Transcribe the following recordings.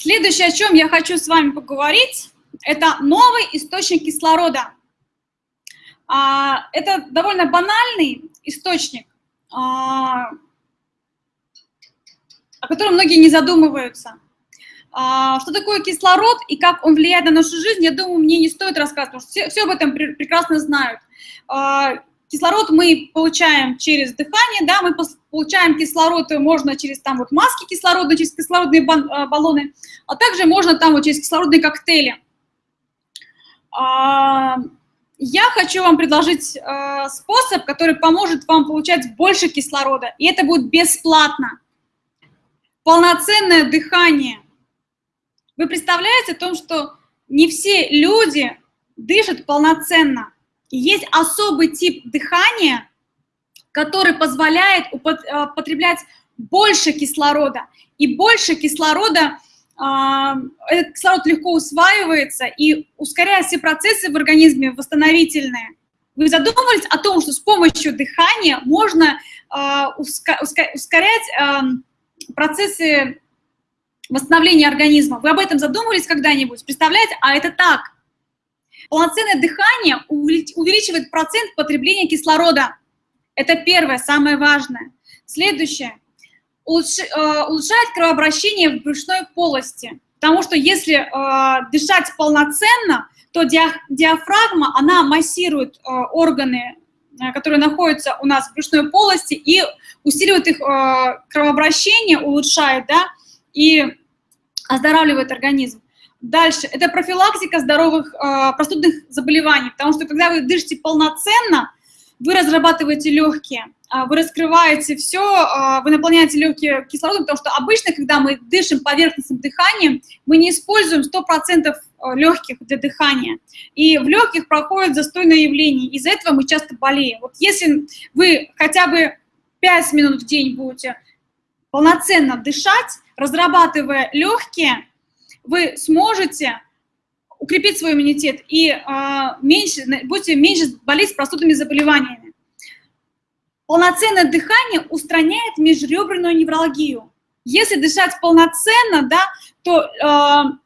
Следующее, о чем я хочу с вами поговорить, это новый источник кислорода. А, это довольно банальный источник, а, о котором многие не задумываются. А, что такое кислород и как он влияет на нашу жизнь, я думаю, мне не стоит рассказывать, потому что все, все об этом прекрасно знают. Кислород мы получаем через дыхание, да, мы получаем кислород, можно через там вот маски кислорода, через кислородные баллоны, а также можно там вот через кислородные коктейли. Я хочу вам предложить э, способ, который поможет вам получать больше кислорода, и это будет бесплатно. Полноценное дыхание. Вы представляете о том, что не все люди дышат полноценно. Есть особый тип дыхания, который позволяет употреблять больше кислорода. И больше кислорода а, этот кислород легко усваивается и ускоряет все процессы в организме восстановительные. Вы задумывались о том, что с помощью дыхания можно а, ускорять а, процессы восстановления организма? Вы об этом задумывались когда-нибудь? Представляете? А это так. Полноценное дыхание увеличивает процент потребления кислорода. Это первое, самое важное. Следующее Э, улучшает кровообращение в брюшной полости. Потому что если э, дышать полноценно, то диафрагма, она массирует э, органы, э, которые находятся у нас в брюшной полости, и усиливает их э, кровообращение, улучшает, да, и оздоравливает организм. Дальше, это профилактика здоровых э, простудных заболеваний, потому что когда вы дышите полноценно, вы разрабатываете легкие, а, вы раскрываете все, а, вы наполняете легкие кислородом, потому что обычно, когда мы дышим поверхностным дыханием, мы не используем 100% а, легких для дыхания. И в легких проходит застойное явление, из-за этого мы часто болеем. Вот если вы хотя бы 5 минут в день будете полноценно дышать, разрабатывая легкие, вы сможете укрепить свой иммунитет и э, меньше, будете меньше болеть простудными заболеваниями. Полноценное дыхание устраняет межреберную невралгию. Если дышать полноценно, да, то э,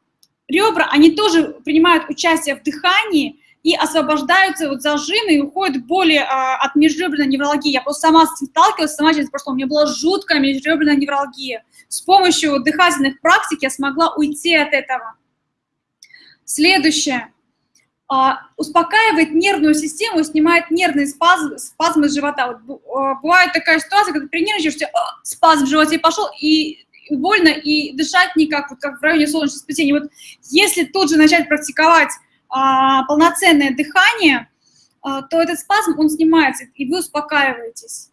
ребра, они тоже принимают участие в дыхании и освобождаются вот зажимы и уходят боли э, от межреберной невралгии. Я просто сама сталкивалась, сама через прошлое, у меня была жуткая межреберная невралгия. С помощью дыхательных практик я смогла уйти от этого. Следующее. А, успокаивает нервную систему, снимает нервные спазмы, спазмы живота. Вот, а, бывает такая ситуация, когда ты нервничаешь, а, спазм в животе пошел, и больно, и дышать никак, вот как в районе солнечного сплетения. Вот если тут же начать практиковать а, полноценное дыхание, а, то этот спазм, он снимается, и вы успокаиваетесь.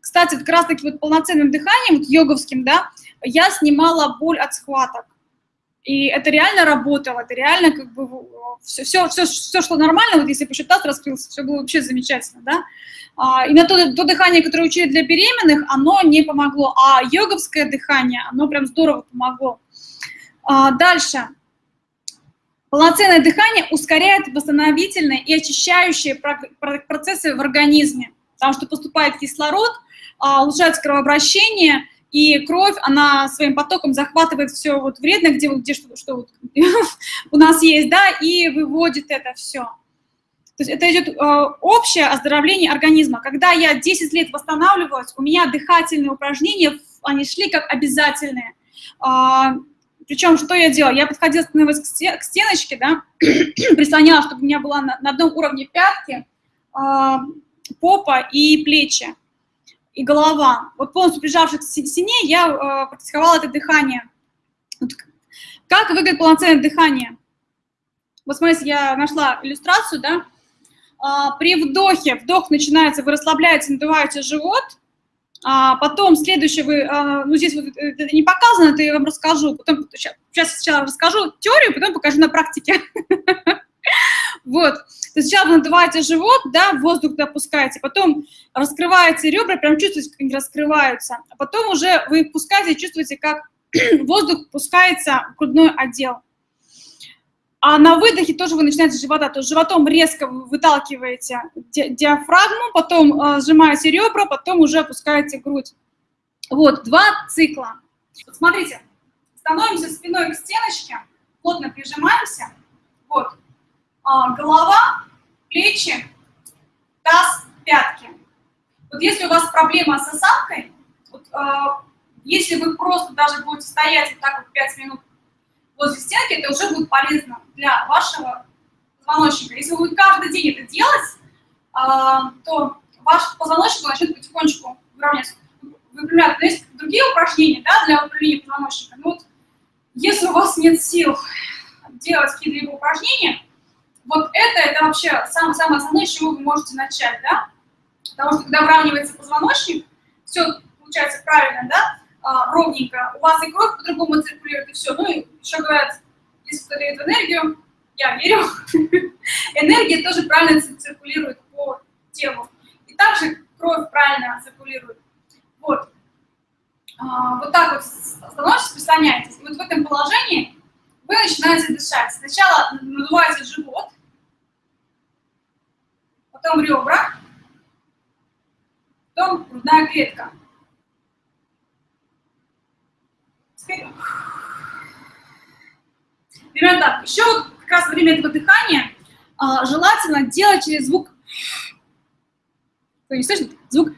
Кстати, вот как раз-таки вот полноценным дыханием, вот йоговским, да, я снимала боль от схваток. И это реально работало, это реально как бы все, все, все, все шло нормально, вот если бы еще таз раскрылся, все было вообще замечательно, да. А, на то, то дыхание, которое учили для беременных, оно не помогло, а йоговское дыхание, оно прям здорово помогло. А, дальше. Полноценное дыхание ускоряет восстановительные и очищающие процессы в организме, потому что поступает кислород, а, улучшается кровообращение, и кровь, она своим потоком захватывает все вот вредное, где, где что, что вот у нас есть, да, и выводит это все. То есть это идет э, общее оздоровление организма. Когда я 10 лет восстанавливалась, у меня дыхательные упражнения, они шли как обязательные. Э, причем, что я делала? Я подходила, становилась к, стен, к стеночке, да, прислоняла, чтобы у меня была на, на одном уровне пятки, э, попа и плечи и голова. Вот полностью прижавшись к стене, я э, практиковала это дыхание. Вот как выглядит полноценное дыхание? Вот смотрите, я нашла иллюстрацию, да. А, при вдохе, вдох начинается, вы расслабляете, надуваете живот, а потом следующее вы, а, ну здесь вот это не показано, это я вам расскажу, потом, сейчас сначала расскажу теорию, потом покажу на практике. Вот. Сначала вы надуваете живот, да, воздух допускаете, потом раскрываете ребра, прям чувствуете, как они раскрываются. А потом уже вы пускаете, чувствуете, как воздух пускается в грудной отдел. А на выдохе тоже вы начинаете с живота, то есть животом резко выталкиваете ди диафрагму, потом э, сжимаете ребра, потом уже опускаете грудь. Вот, два цикла. Смотрите, становимся спиной к стеночке, плотно прижимаемся. Вот. А, голова, плечи, таз, пятки. Вот если у вас проблема с осанкой, вот, а, если вы просто даже будете стоять вот так вот 5 минут возле стенки, это уже будет полезно для вашего позвоночника. Если вы каждый день это делать, а, то ваш позвоночник начнет потихонечку выравняться. Выпрямляться. Но есть другие упражнения да, для выпрямления позвоночника. Но вот если у вас нет сил делать какие-либо упражнения, вот это, это вообще самое, самое основное, с чего вы можете начать, да? Потому что когда выравнивается позвоночник, все получается правильно, да, а, ровненько, у вас и кровь по-другому циркулирует, и все. Ну и если кто дает энергию, я верю, энергия тоже правильно циркулирует по телу. И также кровь правильно циркулирует. Вот. А, вот так вот становитесь, прислоняетесь. И вот в этом положении вы начинаете дышать. Сначала надуваете живот, потом ребра, потом грудная клетка. Примерно. Еще вот как раз во время этого дыхания а, желательно делать через звук. Кто не слышит? Звук.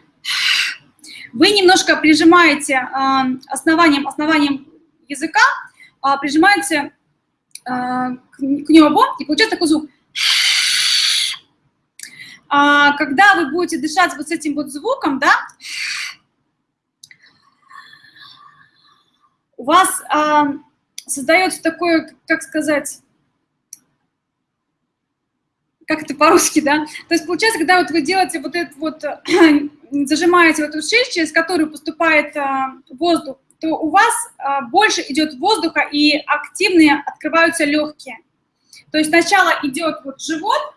Вы немножко прижимаете а, основанием, основанием языка, а, прижимаете а, к, к небу, и получается такой звук. А, когда вы будете дышать вот с этим вот звуком, да, у вас а, создается такое, как сказать, как это по-русски, да? То есть получается, когда вот вы делаете вот это вот, зажимаете вот эту шесть, через которую поступает а, воздух, то у вас а, больше идет воздуха и активные открываются легкие. То есть сначала идет вот живот,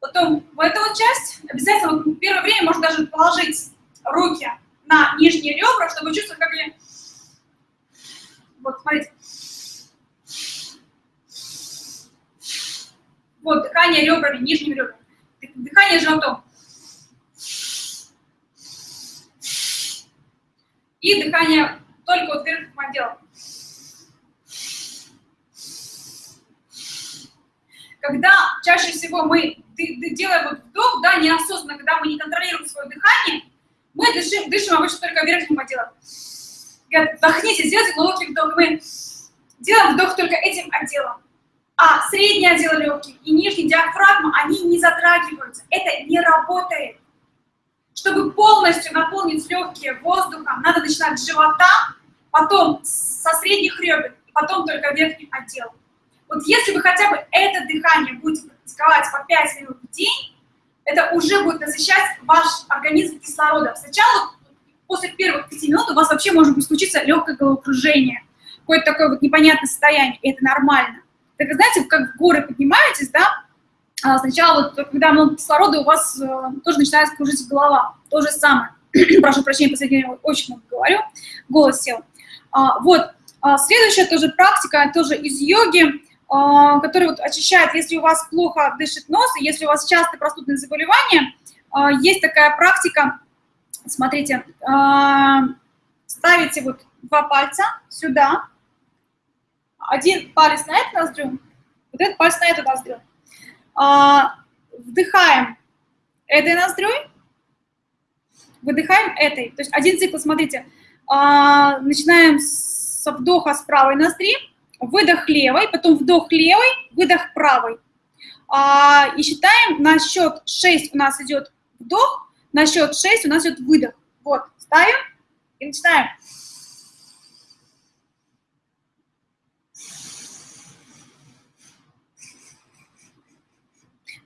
потом в эту вот часть, обязательно вот первое время можно даже положить руки на нижние ребра, чтобы чувствовать, как они... Вот, смотрите. Вот, дыхание ребрами, нижними ребрами. Дыхание животом. И дыхание только вот верхним отделом. Когда чаще всего мы делаем вот вдох, да, неосознанно, когда мы не контролируем свое дыхание, мы дышим, дышим обычно только верхним отделом. Говорят, вдохните, сделайте глубокий вдох. Делаем вдох только этим отделом. А средний отдел легких и нижний диафрагма, они не затрагиваются. Это не работает. Чтобы полностью наполнить легкие воздухом, надо начинать с живота, потом со средних ребер, потом только верхним отделом. Вот если вы хотя бы это дыхание будете практиковать по 5 минут в день, это уже будет насыщать ваш организм кислородом. Сначала, после первых 5 минут, у вас вообще может случиться легкое головокружение, какое-то такое вот непонятное состояние, и это нормально. Так, знаете, как в горы поднимаетесь, да, а сначала вот, когда много кислорода, у вас э, тоже начинает кружиться голова. То же самое. Прошу прощения, последнее время очень много говорю, голос сел. А, вот, а, следующая тоже практика, тоже из йоги, а, который вот очищает, если у вас плохо дышит нос, если у вас часто простудные заболевания, а, есть такая практика, смотрите, а, ставите вот два пальца сюда, один палец на эту ноздрю, вот этот палец на эту ноздрю. Вдыхаем этой ноздрёй, выдыхаем этой. То есть один цикл, смотрите, начинаем со вдоха с правой ноздри, выдох левой, потом вдох левой, выдох правой. А, и считаем, на счет 6 у нас идет вдох, на счет 6 у нас идет выдох. Вот, ставим и начинаем.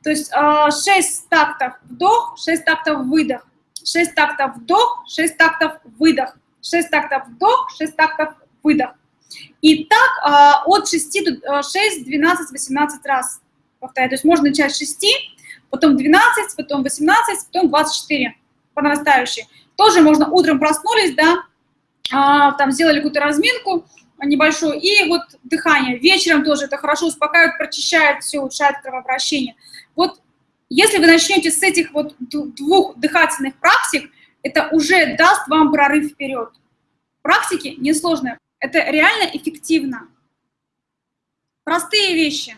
То есть 6 а, тактов вдох, 6 тактов выдох, 6 тактов вдох, 6 тактов выдох, 6 тактов вдох, 6 тактов выдох. И так а, от 6 до 6, 12, 18 раз повторяю. То есть можно начать с 6, потом 12, потом 18, потом 24 по нарастающей. Тоже можно утром проснулись, да, а, там сделали какую-то разминку небольшую, и вот дыхание. Вечером тоже это хорошо успокаивает, прочищает все, улучшает кровообращение. Вот если вы начнете с этих вот двух дыхательных практик, это уже даст вам прорыв вперед Практики несложные. Это реально эффективно. Простые вещи.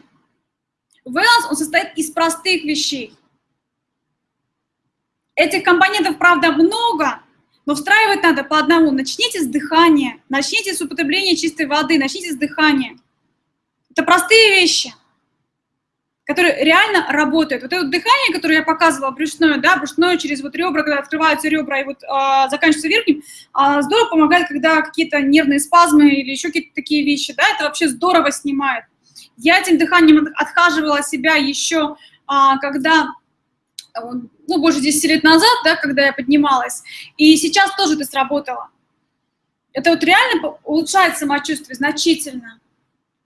Wellness, он состоит из простых вещей. Этих компонентов, правда, много, но встраивать надо по одному. Начните с дыхания, начните с употребления чистой воды, начните с дыхания. Это простые вещи которые реально работают. Вот это дыхание, которое я показывала, брюшное, да, брюшное через вот ребра, когда открываются ребра и вот э, заканчивается верхним, э, здорово помогает, когда какие-то нервные спазмы или еще какие-то такие вещи, да, это вообще здорово снимает. Я этим дыханием отхаживала себя еще, э, когда, ну, больше 10 лет назад, да, когда я поднималась, и сейчас тоже это сработало. Это вот реально улучшает самочувствие значительно.